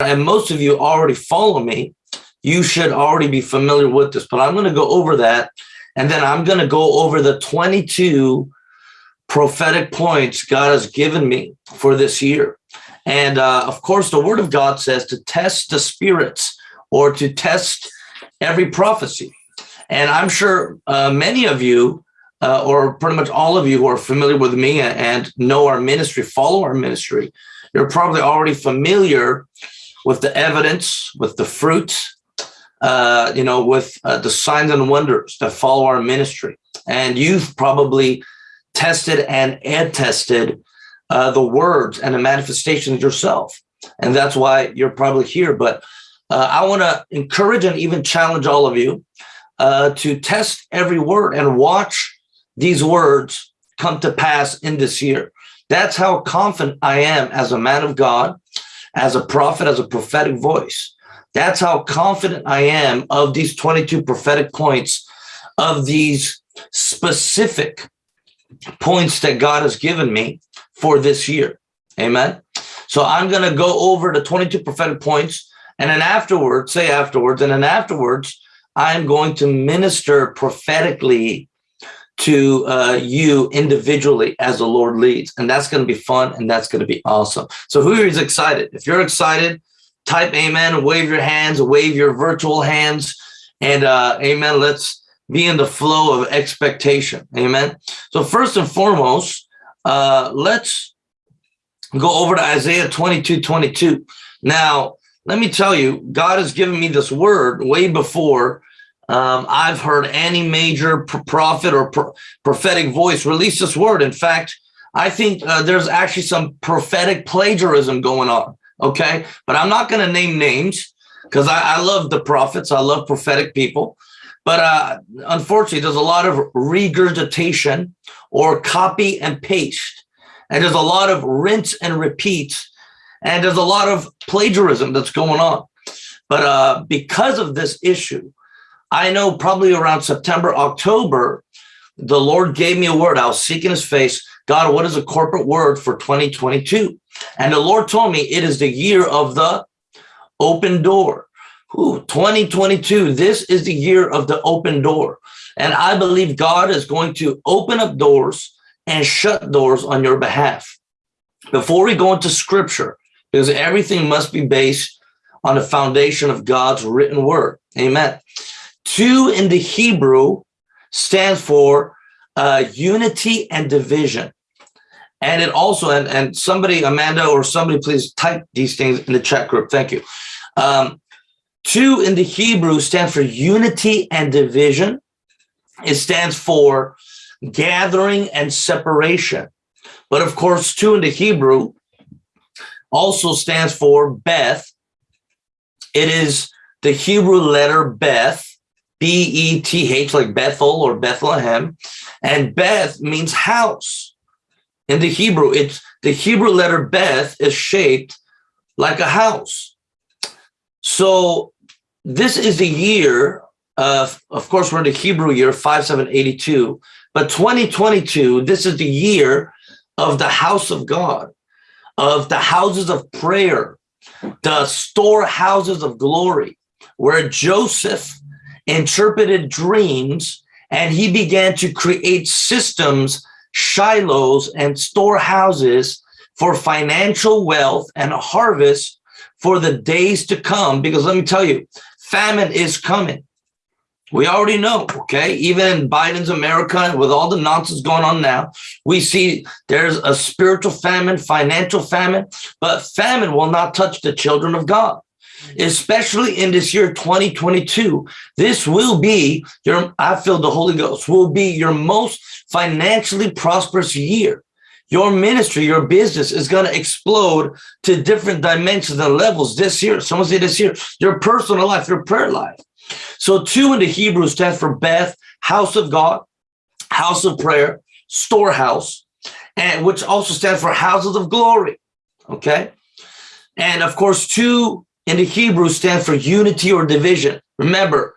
and most of you already follow me, you should already be familiar with this, but I'm going to go over that. And then I'm going to go over the 22 prophetic points God has given me for this year. And uh, of course, the word of God says to test the spirits or to test every prophecy. And I'm sure uh, many of you, uh, or pretty much all of you who are familiar with me and know our ministry, follow our ministry, you're probably already familiar with the evidence, with the fruit, uh, you know, with uh, the signs and wonders that follow our ministry. And you've probably tested and ad tested uh, the words and the manifestations yourself. And that's why you're probably here. But uh, I want to encourage and even challenge all of you uh, to test every word and watch these words come to pass in this year. That's how confident I am as a man of God, as a prophet, as a prophetic voice. That's how confident I am of these 22 prophetic points of these specific points that God has given me for this year. Amen. So I'm going to go over the 22 prophetic points and then afterwards, say afterwards, and then afterwards, I'm going to minister prophetically to uh, you individually as the Lord leads. And that's going to be fun and that's going to be awesome. So who is excited? If you're excited, type amen, wave your hands, wave your virtual hands, and uh, amen. Let's be in the flow of expectation. Amen. So first and foremost, uh, let's go over to Isaiah 22, 22. Now, let me tell you, God has given me this word way before um, I've heard any major prophet or pro prophetic voice release this word. In fact, I think uh, there's actually some prophetic plagiarism going on. Okay. But I'm not going to name names because I, I, love the prophets. I love prophetic people. But uh, unfortunately, there's a lot of regurgitation or copy and paste. And there's a lot of rinse and repeat. And there's a lot of plagiarism that's going on. But uh, because of this issue, I know probably around September, October, the Lord gave me a word. I was seeking his face. God, what is a corporate word for 2022? And the Lord told me it is the year of the open door. Ooh, 2022, this is the year of the open door. And I believe God is going to open up doors and shut doors on your behalf. Before we go into scripture, because everything must be based on the foundation of God's written word. Amen. Two in the Hebrew stands for uh, unity and division. And it also, and, and somebody, Amanda or somebody, please type these things in the chat group. Thank you. Um, two in the Hebrew stands for unity and division. It stands for gathering and separation. But of course, two in the Hebrew also stands for Beth. It is the Hebrew letter Beth, B-E-T-H, like Bethel or Bethlehem. And Beth means house. In the Hebrew, it's the Hebrew letter Beth is shaped like a house. So this is the year of, of course, we're in the Hebrew year 5782, but 2022, this is the year of the house of God, of the houses of prayer, the storehouses of glory, where Joseph interpreted dreams and he began to create systems, shilohs and storehouses for financial wealth and a harvest for the days to come. Because let me tell you, famine is coming. We already know, okay? Even in Biden's America, with all the nonsense going on now, we see there's a spiritual famine, financial famine, but famine will not touch the children of God especially in this year 2022 this will be your i feel the holy ghost will be your most financially prosperous year. Your ministry your business is going to explode to different dimensions and levels this year. Someone say this year your personal life your prayer life. So two in the hebrew stands for beth house of god house of prayer storehouse and which also stands for houses of glory okay? And of course two in the Hebrew stands for unity or division. Remember,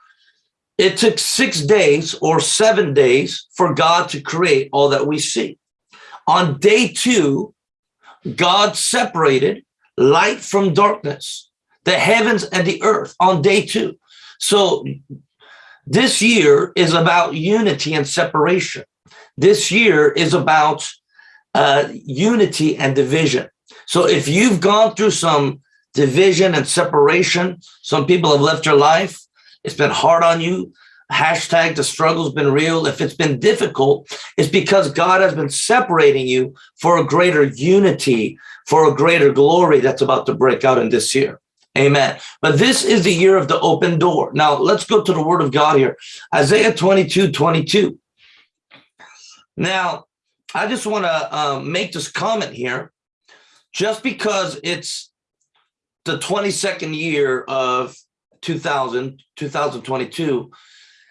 it took six days or seven days for God to create all that we see. On day two, God separated light from darkness. the heavens and the earth on day two. So this year is about unity and separation. This year is about uh, unity and division. So if you've gone through some division and separation, some people have left your life, it's been hard on you, hashtag the struggle's been real. If it's been difficult, it's because God has been separating you for a greater unity, for a greater glory that's about to break out in this year. Amen. But this is the year of the open door. Now let's go to the word of God here. Isaiah 22, 22. Now, I just want to um, make this comment here. Just because it's the 22nd year of 2000, 2022,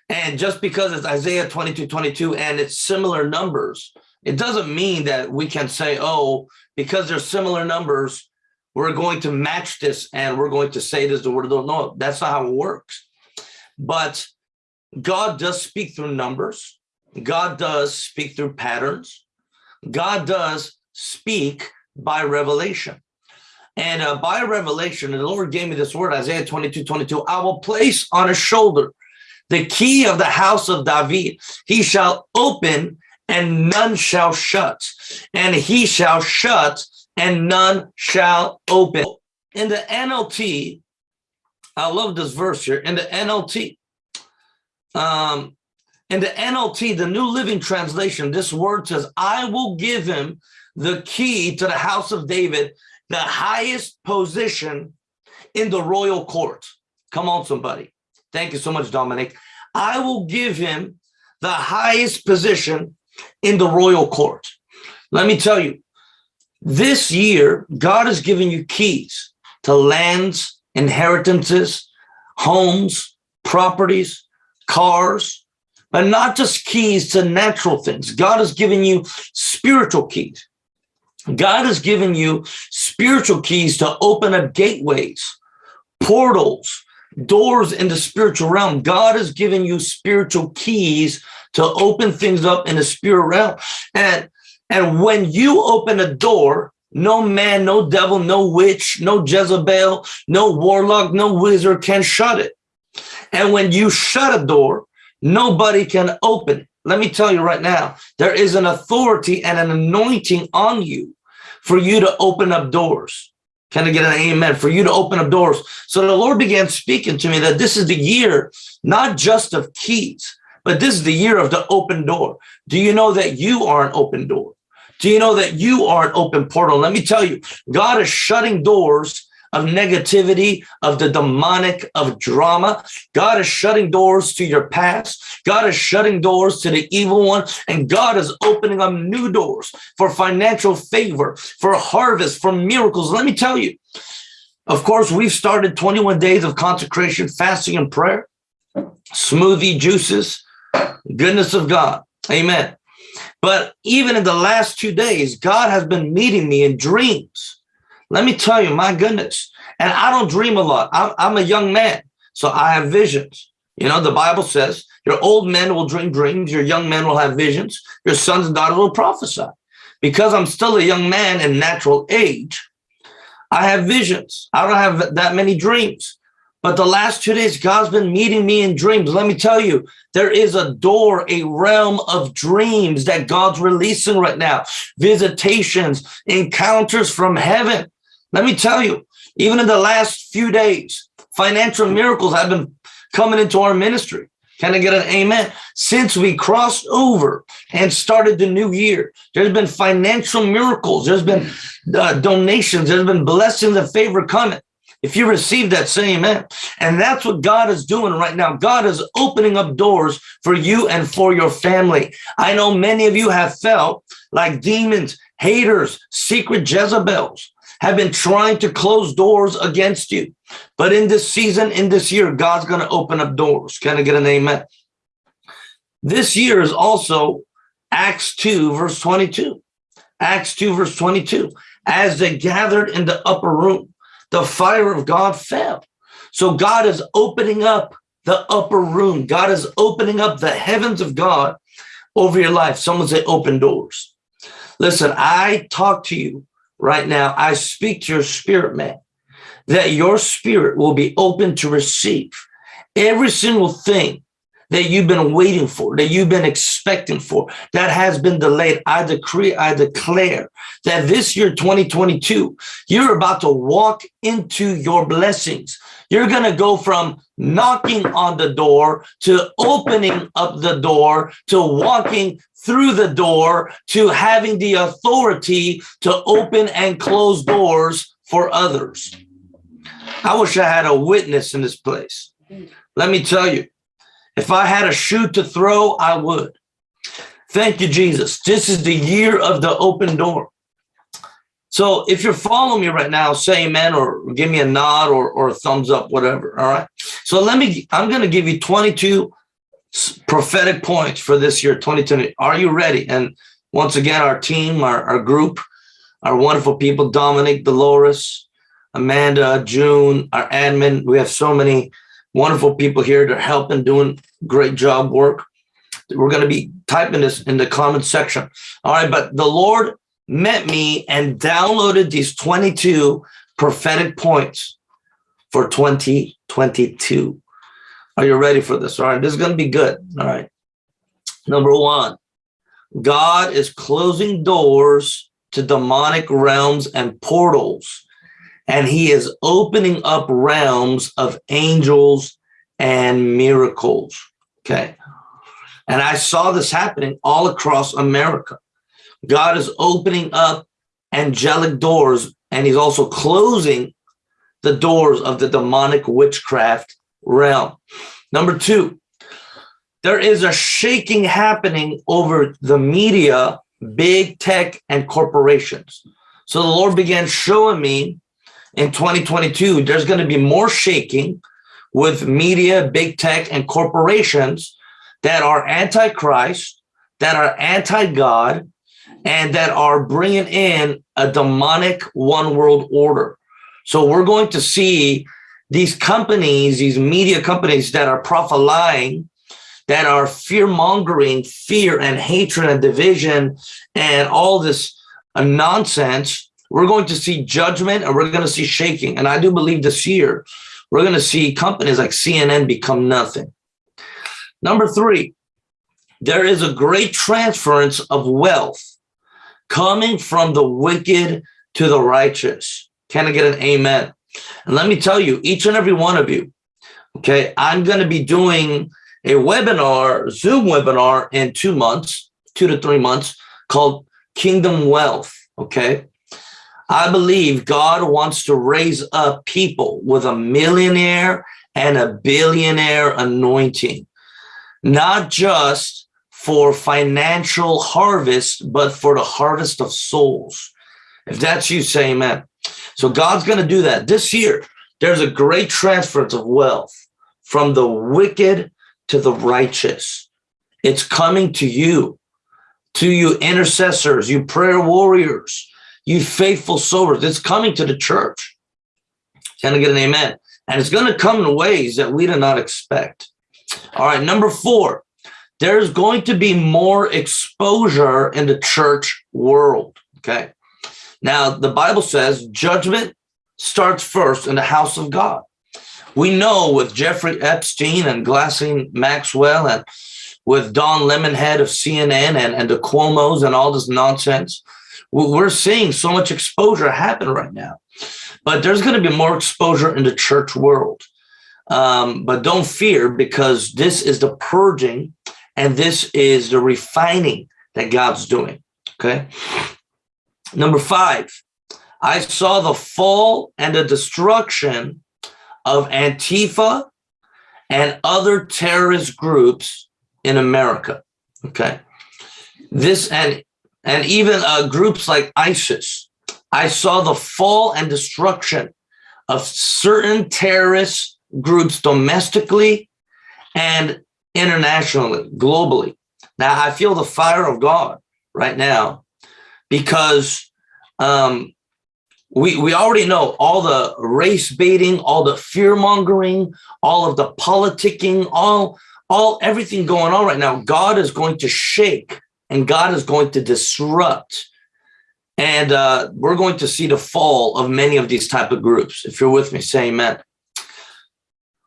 and just because it's Isaiah 22, 22, and it's similar numbers, it doesn't mean that we can say, oh, because they're similar numbers, we're going to match this and we're going to say this the word of the Lord. No, that's not how it works. But God does speak through numbers. God does speak through patterns. God does speak by revelation. And uh, by revelation, the Lord gave me this word, Isaiah 22, 22, I will place on his shoulder the key of the house of David. He shall open and none shall shut, and he shall shut and none shall open. In the NLT, I love this verse here. In the NLT, um, in the NLT, the New Living Translation, this word says, I will give him the key to the house of David, the highest position in the royal court. Come on, somebody. Thank you so much, Dominic. I will give him the highest position in the royal court. Let me tell you, this year, God has given you keys to lands, inheritances, homes, properties, cars, but not just keys to natural things. God has given you spiritual keys. God has given you spiritual keys to open up gateways, portals, doors in the spiritual realm. God has given you spiritual keys to open things up in the spirit realm. And and when you open a door, no man, no devil, no witch, no Jezebel, no warlock, no wizard can shut it. And when you shut a door, nobody can open it. Let me tell you right now, there is an authority and an anointing on you for you to open up doors. Can I get an amen? For you to open up doors. So the Lord began speaking to me that this is the year, not just of keys, but this is the year of the open door. Do you know that you are an open door? Do you know that you are an open portal? Let me tell you, God is shutting doors of negativity, of the demonic, of drama. God is shutting doors to your past. God is shutting doors to the evil one. And God is opening up new doors for financial favor, for harvest, for miracles. Let me tell you, of course, we've started 21 days of consecration, fasting, and prayer, smoothie juices, goodness of God. Amen. But even in the last two days, God has been meeting me in dreams. Let me tell you, my goodness. And I don't dream a lot. I'm, I'm a young man, so I have visions. You know, the Bible says your old men will dream dreams, your young men will have visions, your sons and daughters will prophesy. Because I'm still a young man in natural age, I have visions. I don't have that many dreams. But the last two days, God's been meeting me in dreams. Let me tell you, there is a door, a realm of dreams that God's releasing right now. Visitations, encounters from heaven. Let me tell you, even in the last few days, financial miracles have been coming into our ministry. Can I get an amen? Since we crossed over and started the new year, there's been financial miracles. There's been uh, donations. There's been blessings and favor coming. If you receive that, say amen. And that's what God is doing right now. God is opening up doors for you and for your family. I know many of you have felt like demons, haters, secret Jezebels have been trying to close doors against you. But in this season, in this year, God's going to open up doors. Can I get an amen? This year is also Acts 2, verse 22. Acts 2, verse 22. As they gathered in the upper room, the fire of God fell. So God is opening up the upper room. God is opening up the heavens of God over your life. Someone say open doors. Listen, I talk to you right now. I speak to your spirit man that your spirit will be open to receive every single thing that you've been waiting for, that you've been expecting for, that has been delayed. I decree, I declare that this year, 2022, you're about to walk into your blessings. You're going to go from knocking on the door to opening up the door to walking through the door to having the authority to open and close doors for others. I wish I had a witness in this place. Let me tell you, if I had a shoe to throw, I would. Thank you, Jesus. This is the year of the open door. So if you're following me right now, say amen or give me a nod or, or a thumbs up, whatever. All right. So let me, I'm going to give you 22 prophetic points for this year, 2020. Are you ready? And once again, our team, our, our group, our wonderful people, Dominic, Dolores, Amanda, June, our admin. We have so many wonderful people here. They're helping, doing great job work. We're going to be typing this in the comment section. All right, but the Lord met me and downloaded these 22 prophetic points for 2022. Are you ready for this? All right, this is going to be good. All right. Number one, God is closing doors to demonic realms and portals and he is opening up realms of angels and miracles. Okay. And I saw this happening all across America. God is opening up angelic doors and he's also closing the doors of the demonic witchcraft realm. Number two, there is a shaking happening over the media, big tech and corporations. So the Lord began showing me in 2022, there's going to be more shaking with media, big tech, and corporations that are anti-Christ, that are anti-God, and that are bringing in a demonic one world order. So we're going to see these companies, these media companies that are prophesying, that are fear mongering, fear and hatred and division and all this uh, nonsense we're going to see judgment and we're going to see shaking. And I do believe this year, we're going to see companies like CNN become nothing. Number three, there is a great transference of wealth coming from the wicked to the righteous. Can I get an amen? And let me tell you, each and every one of you, okay, I'm going to be doing a webinar, Zoom webinar in two months, two to three months called Kingdom Wealth, okay? I believe God wants to raise up people with a millionaire and a billionaire anointing, not just for financial harvest, but for the harvest of souls. If that's you, say amen. So God's going to do that this year. There's a great transference of wealth from the wicked to the righteous. It's coming to you, to you intercessors, you prayer warriors, you faithful sowers. It's coming to the church. Can I get an amen? And it's going to come in ways that we do not expect. All right, number four, there's going to be more exposure in the church world. Okay. Now, the Bible says judgment starts first in the house of God. We know with Jeffrey Epstein and Ghislaine Maxwell and with Don Lemon head of CNN and, and the Cuomo's and all this nonsense, we're seeing so much exposure happen right now, but there's going to be more exposure in the church world. Um, but don't fear because this is the purging and this is the refining that God's doing. Okay. Number five, I saw the fall and the destruction of Antifa and other terrorist groups in America. Okay. This and and even uh, groups like ISIS. I saw the fall and destruction of certain terrorist groups domestically and internationally, globally. Now, I feel the fire of God right now because um, we, we already know all the race baiting, all the fear mongering, all of the politicking, all, all everything going on right now. God is going to shake and God is going to disrupt And uh, we're going to see the fall of many of these type of groups. If you're with me, say amen.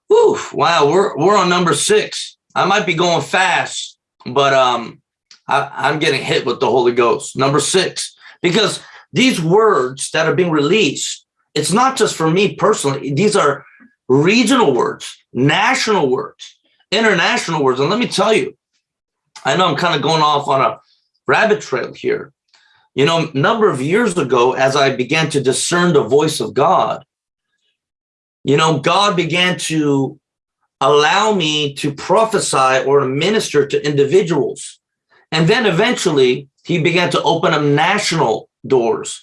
Whew, wow, we're, we're on number six. I might be going fast, but um, I, I'm getting hit with the Holy Ghost. Number six, because these words that are being released, it's not just for me personally. These are regional words, national words, international words. And let me tell you, I know I'm kind of going off on a rabbit trail here. You know, a number of years ago, as I began to discern the voice of God, you know, God began to allow me to prophesy or to minister to individuals. And then eventually he began to open up national doors,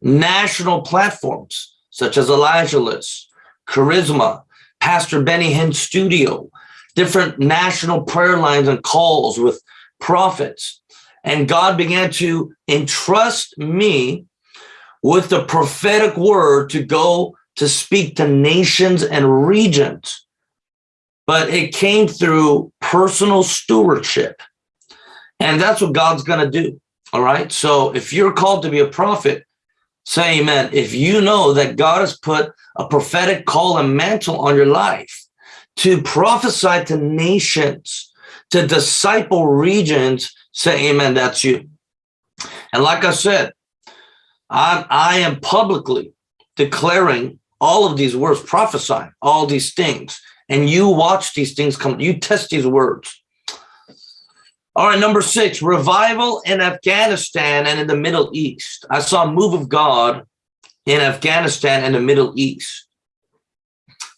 national platforms, such as Elijah List, Charisma, Pastor Benny Hinn Studio, different national prayer lines and calls with prophets. And God began to entrust me with the prophetic word to go to speak to nations and regions. But it came through personal stewardship. And that's what God's going to do. All right. So if you're called to be a prophet, say amen. If you know that God has put a prophetic call and mantle on your life to prophesy to nations, to disciple regions, say amen. That's you. And like I said, I, I am publicly declaring all of these words, prophesying all these things. And you watch these things come, you test these words. All right, number six, revival in Afghanistan and in the Middle East. I saw a move of God in Afghanistan and the Middle East.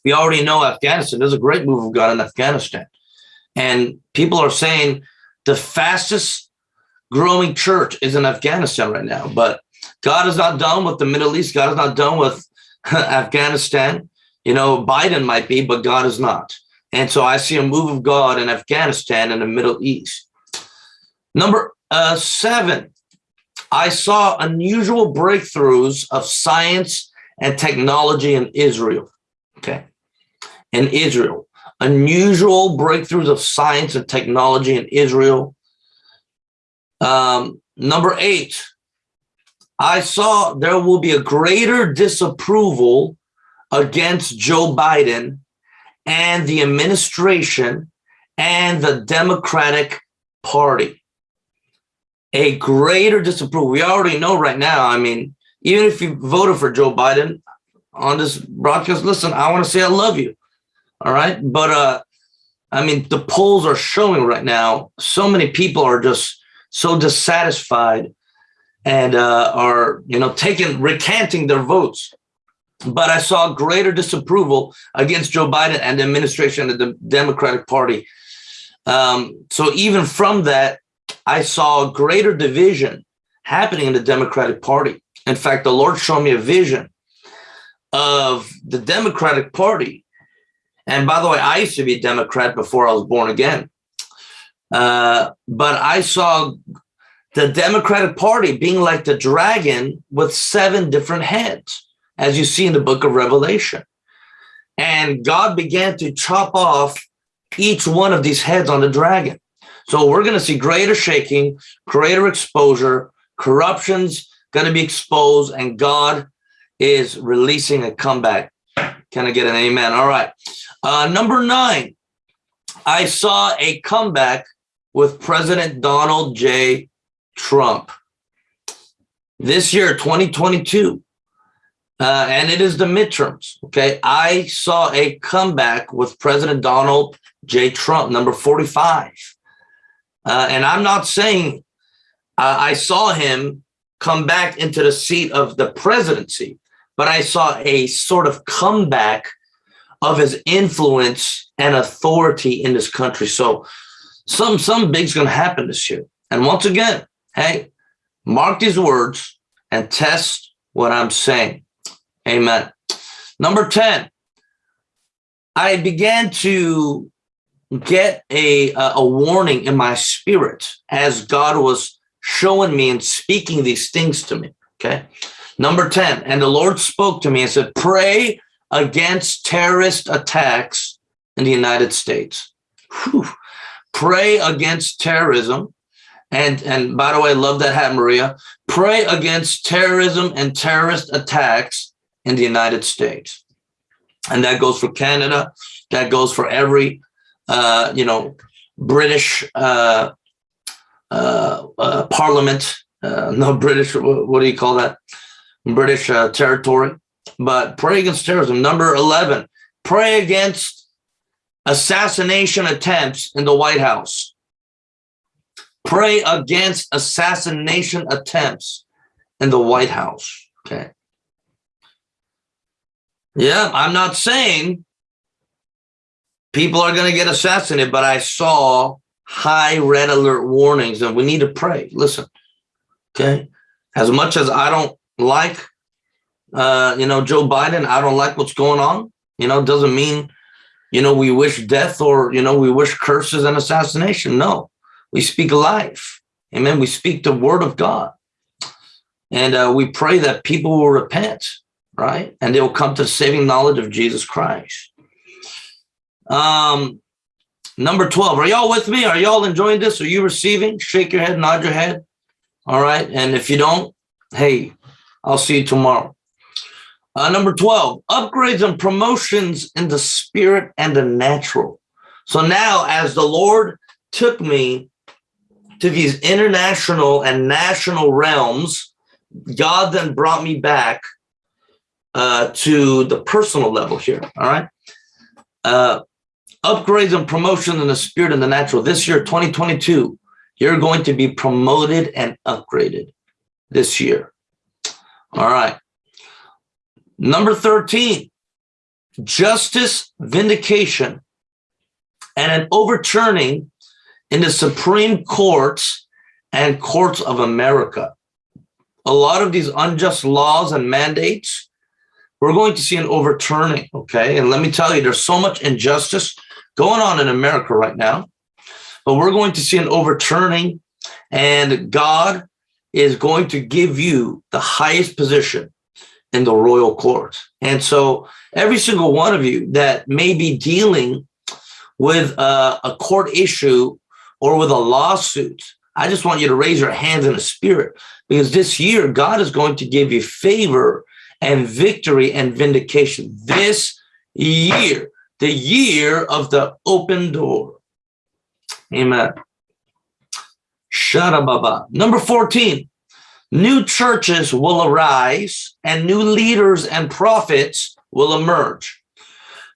We already know Afghanistan. There's a great move of God in Afghanistan. And people are saying the fastest growing church is in Afghanistan right now. But God is not done with the Middle East. God is not done with Afghanistan. You know, Biden might be, but God is not. And so I see a move of God in Afghanistan and the Middle East. Number uh, seven, I saw unusual breakthroughs of science and technology in Israel. Okay. In Israel, unusual breakthroughs of science and technology in Israel. Um, number eight, I saw there will be a greater disapproval against Joe Biden and the administration and the Democratic Party a greater disapproval. We already know right now. I mean, even if you voted for Joe Biden on this broadcast, listen, I want to say I love you. All right. But uh, I mean, the polls are showing right now, so many people are just so dissatisfied and uh, are, you know, taking, recanting their votes. But I saw greater disapproval against Joe Biden and the administration of the Democratic Party. Um, so even from that, I saw greater division happening in the Democratic Party. In fact, the Lord showed me a vision of the Democratic Party. And by the way, I used to be a Democrat before I was born again. Uh, but I saw the Democratic Party being like the dragon with seven different heads, as you see in the book of Revelation. And God began to chop off each one of these heads on the dragon. So we're going to see greater shaking, greater exposure, corruption's going to be exposed, and God is releasing a comeback. Can I get an amen? All right. Uh, number nine, I saw a comeback with President Donald J. Trump. This year, 2022, uh, and it is the midterms, okay? I saw a comeback with President Donald J. Trump, number 45. Uh, and I'm not saying uh, I saw him come back into the seat of the presidency, but I saw a sort of comeback of his influence and authority in this country. So some some big's going to happen this year. And once again, hey, mark these words and test what I'm saying. Amen. Number 10, I began to get a, a warning in my spirit as God was showing me and speaking these things to me. Okay. Number 10, and the Lord spoke to me and said, pray against terrorist attacks in the United States. Whew. Pray against terrorism And, and by the way, I love that hat, Maria. Pray against terrorism and terrorist attacks in the United States. And that goes for Canada. That goes for every, uh, you know, British uh, uh, uh parliament, uh, no British, what do you call that? British territory. But pray against terrorism. Number 11, pray against assassination attempts in the White House. Pray against assassination attempts in the White House. Okay. Yeah, I'm not saying people are going to get assassinated, but I saw high red alert warnings and we need to pray. Listen, okay. As much as I don't like, uh, you know, Joe Biden, I don't like what's going on, you know, doesn't mean, you know, we wish death or, you know, we wish curses and assassination. No, we speak life. Amen. We speak the word of God. And uh, we pray that people will repent, right? And they'll come to saving knowledge of Jesus Christ. Um, number 12, are y'all with me? Are y'all enjoying this? Are you receiving? Shake your head, nod your head. All right. And if you don't, hey, I'll see you tomorrow. Uh, number 12, upgrades and promotions in the spirit and the natural. So now as the Lord took me to these international and national realms, God then brought me back uh, to the personal level here. All right. Uh, upgrades and promotion in the spirit and the natural. This year, 2022, you're going to be promoted and upgraded this year. All right. Number 13, justice, vindication, and an overturning in the Supreme Courts and courts of America. A lot of these unjust laws and mandates, we're going to see an overturning, okay? And let me tell you, there's so much injustice going on in America right now, but we're going to see an overturning and God is going to give you the highest position in the royal court. And so every single one of you that may be dealing with a, a court issue or with a lawsuit, I just want you to raise your hands in the spirit because this year God is going to give you favor and victory and vindication this year the year of the open door. Amen. Baba. Number 14, new churches will arise and new leaders and prophets will emerge.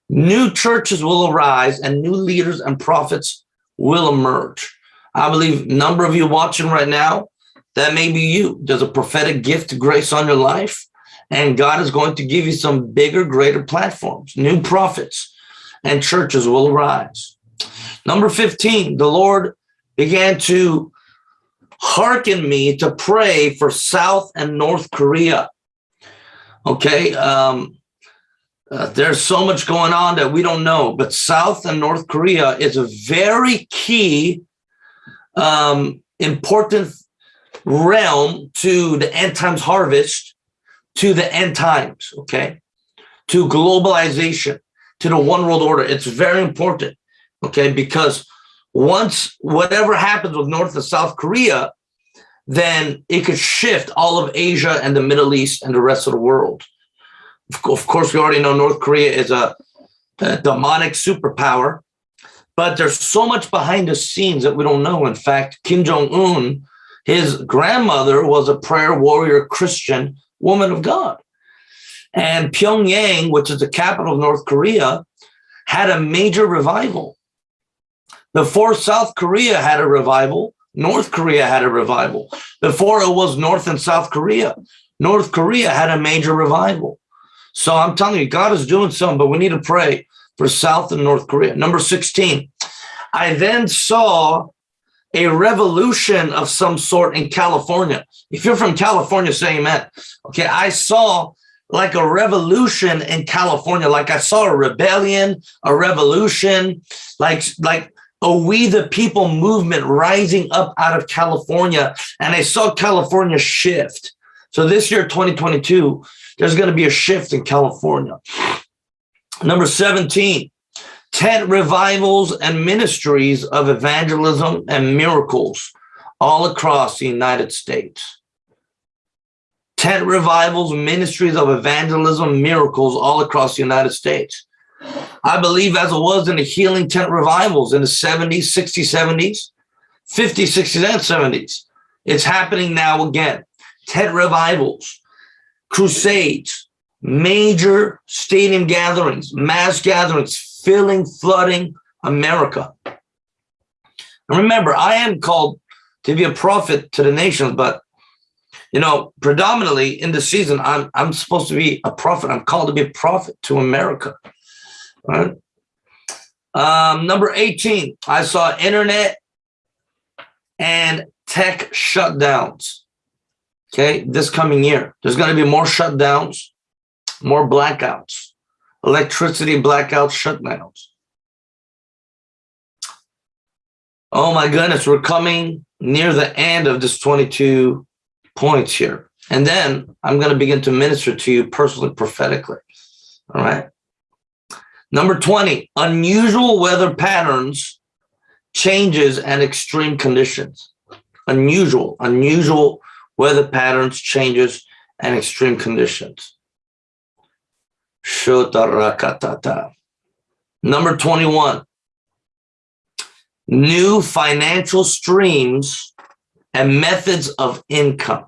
New churches will arise and new leaders and prophets will emerge. I believe number of you watching right now, that may be you. There's a prophetic gift, grace on your life, and God is going to give you some bigger, greater platforms, new prophets, and churches will arise. Number 15, the Lord began to hearken me to pray for South and North Korea. Okay, um, uh, there's so much going on that we don't know, but South and North Korea is a very key, um, important realm to the end times harvest, to the end times, okay, to globalization to the one world order. It's very important, okay? Because once whatever happens with North and South Korea, then it could shift all of Asia and the Middle East and the rest of the world. Of course, we already know North Korea is a, a demonic superpower, but there's so much behind the scenes that we don't know. In fact, Kim Jong-un, his grandmother was a prayer warrior Christian woman of God. And Pyongyang, which is the capital of North Korea, had a major revival. Before South Korea had a revival, North Korea had a revival. Before it was North and South Korea, North Korea had a major revival. So I'm telling you, God is doing something, but we need to pray for South and North Korea. Number 16, I then saw a revolution of some sort in California. If you're from California, say amen. Okay, I saw like a revolution in California. Like I saw a rebellion, a revolution, like, like a We the People movement rising up out of California. And I saw California shift. So this year, 2022, there's going to be a shift in California. Number 17, tent revivals and ministries of evangelism and miracles all across the United States. Tent revivals, ministries of evangelism, miracles all across the United States. I believe as it was in the healing tent revivals in the 70s, 60s, 70s, 50s, 60s, and 70s. It's happening now again. Tent revivals, crusades, major stadium gatherings, mass gatherings, filling, flooding America. And remember, I am called to be a prophet to the nations, but you know, predominantly in the season, I'm I'm supposed to be a prophet. I'm called to be a prophet to America. Right. Um, number 18, I saw internet and tech shutdowns. Okay, this coming year, there's going to be more shutdowns, more blackouts, electricity blackouts, shutdowns. Oh my goodness, we're coming near the end of this 22 points here. And then I'm going to begin to minister to you personally, prophetically. All right. Number 20, unusual weather patterns, changes, and extreme conditions. Unusual, unusual weather patterns, changes, and extreme conditions. Number 21, new financial streams and methods of income.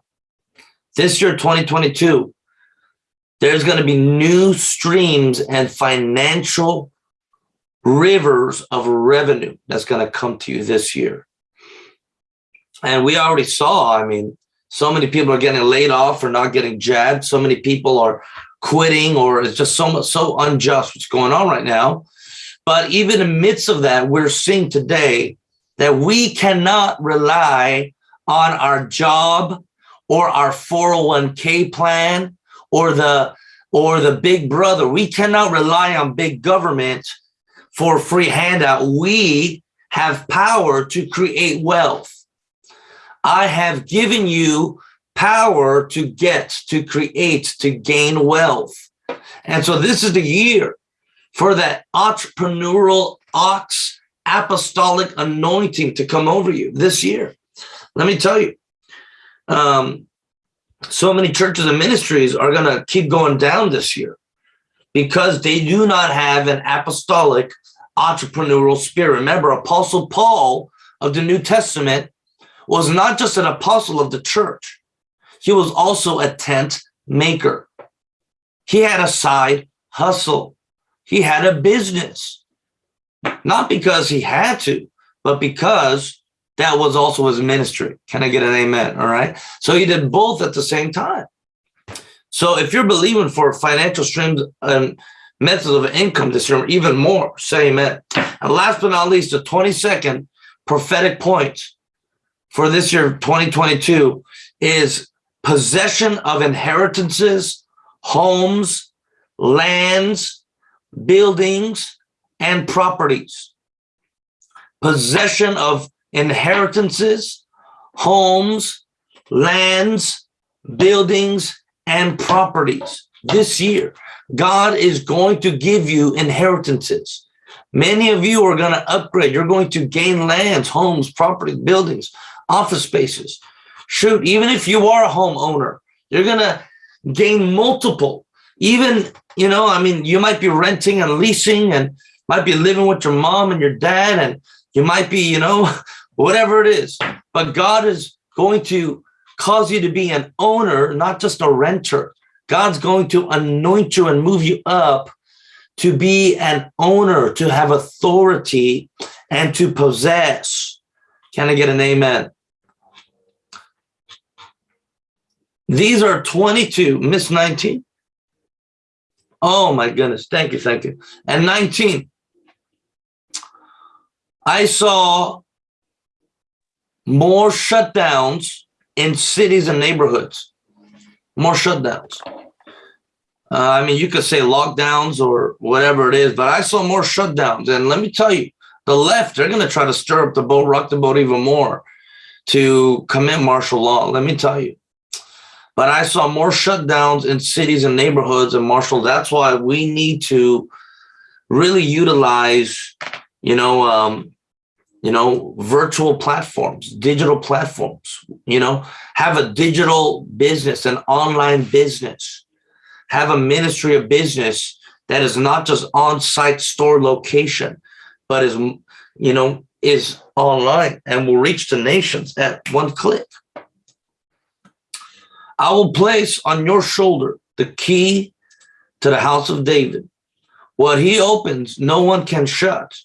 This year, 2022, there's going to be new streams and financial rivers of revenue that's going to come to you this year. And we already saw, I mean, so many people are getting laid off or not getting jabbed. So many people are quitting or it's just so much, so unjust what's going on right now. But even in the midst of that, we're seeing today that we cannot rely on our job or our 401k plan or the or the big brother. We cannot rely on big government for free handout. We have power to create wealth. I have given you power to get, to create, to gain wealth. And so this is the year for that entrepreneurial ox apostolic anointing to come over you this year. Let me tell you, um, so many churches and ministries are going to keep going down this year because they do not have an apostolic entrepreneurial spirit. Remember, Apostle Paul of the New Testament was not just an apostle of the church. He was also a tent maker. He had a side hustle. He had a business, not because he had to, but because that was also his ministry. Can I get an amen? All right. So he did both at the same time. So if you're believing for financial streams and methods of income this year, even more, say amen. And last but not least, the 22nd prophetic point for this year, 2022, is possession of inheritances, homes, lands, buildings, and properties. Possession of inheritances, homes, lands, buildings, and properties. This year, God is going to give you inheritances. Many of you are going to upgrade. You're going to gain lands, homes, property, buildings, office spaces. Shoot, even if you are a homeowner, you're going to gain multiple. Even, you know, I mean, you might be renting and leasing and might be living with your mom and your dad, and you might be, you know, whatever it is. But God is going to cause you to be an owner, not just a renter. God's going to anoint you and move you up to be an owner, to have authority, and to possess. Can I get an amen? These are 22, Miss 19. Oh my goodness, thank you, thank you. And 19, I saw more shutdowns in cities and neighborhoods, more shutdowns. Uh, I mean, you could say lockdowns or whatever it is, but I saw more shutdowns. And let me tell you, the left, they're going to try to stir up the boat, rock the boat even more to commit martial law. Let me tell you. But I saw more shutdowns in cities and neighborhoods and martial. That's why we need to really utilize, you know, um, you know, virtual platforms, digital platforms, you know, have a digital business, an online business, have a ministry of business that is not just on-site store location, but is, you know, is online and will reach the nations at one click. I will place on your shoulder the key to the house of David. What he opens, no one can shut.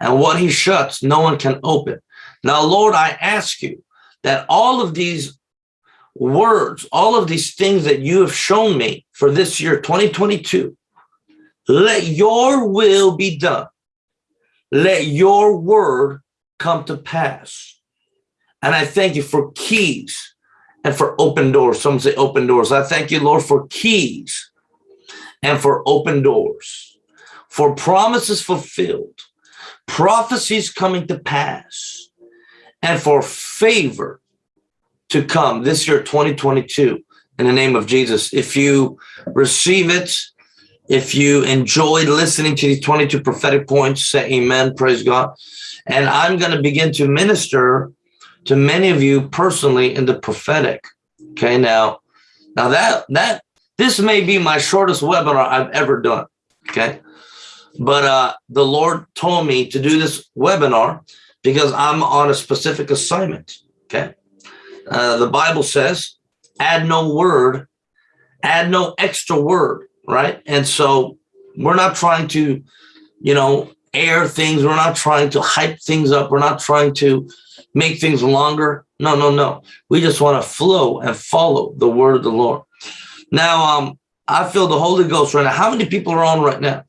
And what he shuts, no one can open. Now, Lord, I ask you that all of these words, all of these things that you have shown me for this year, 2022, let your will be done. Let your word come to pass. And I thank you for keys and for open doors. Some say open doors. I thank you, Lord, for keys and for open doors, for promises fulfilled, prophecies coming to pass, and for favor to come this year, 2022, in the name of Jesus. If you receive it, if you enjoyed listening to these 22 prophetic points, say amen, praise God. And I'm going to begin to minister to many of you personally in the prophetic. Okay, now, now that, that, this may be my shortest webinar I've ever done. Okay. But uh, the Lord told me to do this webinar because I'm on a specific assignment. Okay. Uh, the Bible says, add no word, add no extra word, right? And so we're not trying to, you know, air things. We're not trying to hype things up. We're not trying to make things longer. No, no, no. We just want to flow and follow the word of the Lord. Now, um, I feel the Holy Ghost right now. How many people are on right now?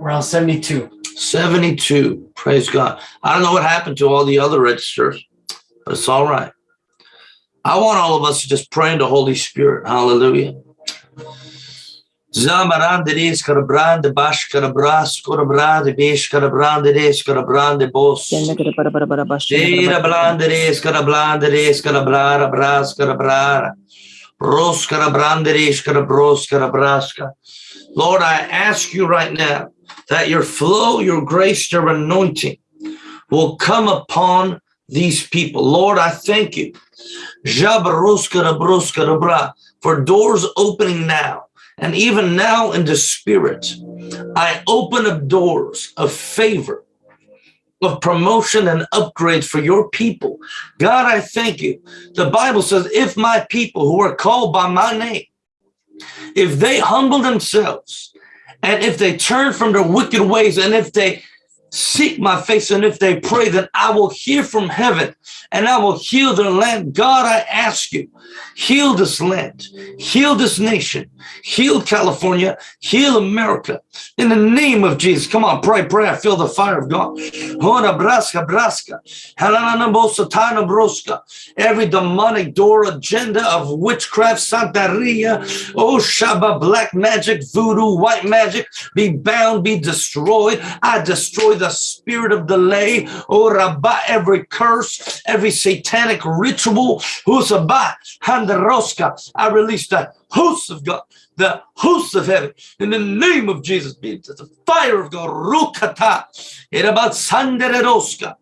Around 72. 72. Praise God. I don't know what happened to all the other registers, but it's all right. I want all of us to just pray in the Holy Spirit. Hallelujah. Zamaranderes carabrande bash carabras corabrande besh carabranderes carabrande bos. Dira blanderes carablanderes carablara bras carabrara. Ros carabranderes carabros carabrasca. Lord, I ask you right now that your flow, your grace, your anointing will come upon these people. Lord, I thank you for doors opening now and even now in the spirit, I open up doors of favor, of promotion and upgrades for your people. God, I thank you. The Bible says, if my people who are called by my name, if they humble themselves, and if they turn from their wicked ways, and if they seek my face and if they pray that I will hear from heaven and I will heal their land. God, I ask you, heal this land, heal this nation, heal California, heal America in the name of Jesus. Come on, pray, pray. I feel the fire of God. Every demonic door agenda of witchcraft, Santeria, oh Shaba, black magic, voodoo, white magic, be bound, be destroyed. I destroy the spirit of delay, oh Rabba, every curse, every satanic ritual, Husabah, Handaroska, I release the hosts of God, the hosts of heaven, in the name of Jesus, be the fire of God, Rukata, about Sanderoska,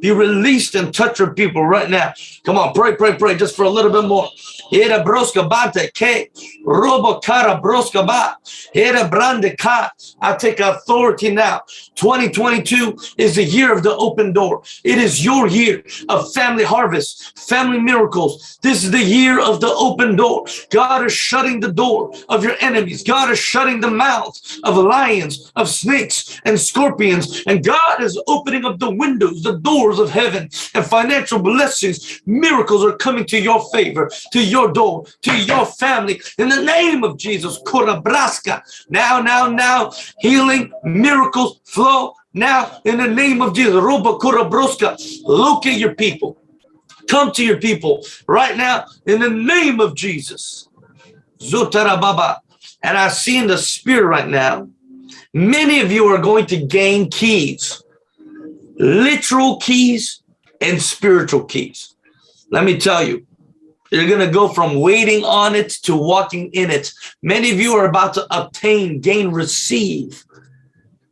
be released and touch your people right now. Come on, pray, pray, pray, just for a little bit more. Era broska bate ke robo cara broska ba. Era brande ka. I take authority now. 2022 is the year of the open door. It is your year of family harvest, family miracles. This is the year of the open door. God is shutting the door of your enemies. God is shutting the mouths of lions, of snakes and scorpions. And God is opening up the windows, the doors of heaven and financial blessings. Miracles are coming to your favor, to your door, to your family. In the name of Jesus, Kurabraska. Now, now, now, healing, miracles flow now in the name of Jesus. Roba Kurabroska. Look at your people. Come to your people right now in the name of Jesus. Zutarababa. And I see in the spirit right now, many of you are going to gain keys, literal keys and spiritual keys. Let me tell you, you're going to go from waiting on it to walking in it. Many of you are about to obtain, gain, receive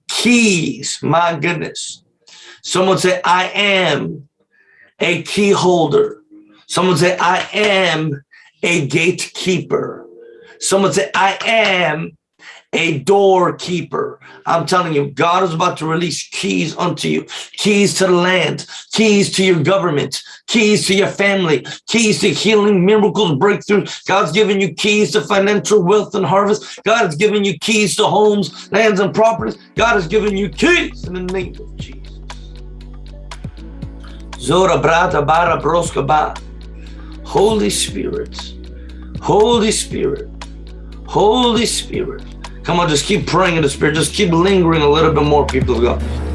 keys. My goodness. Someone say, I am a key holder. Someone say, I am a gatekeeper. Someone say, I am a doorkeeper. I'm telling you, God is about to release keys unto you, keys to the land, keys to your government, keys to your family, keys to healing, miracles, breakthroughs. God's giving you keys to financial wealth and harvest. God has given you keys to homes, lands, and properties. God has given you keys in the name of Jesus. Zora brata bara broska ba. Holy Spirit, Holy Spirit, Holy Spirit. Come on, just keep praying in the Spirit. Just keep lingering a little bit more, people of God.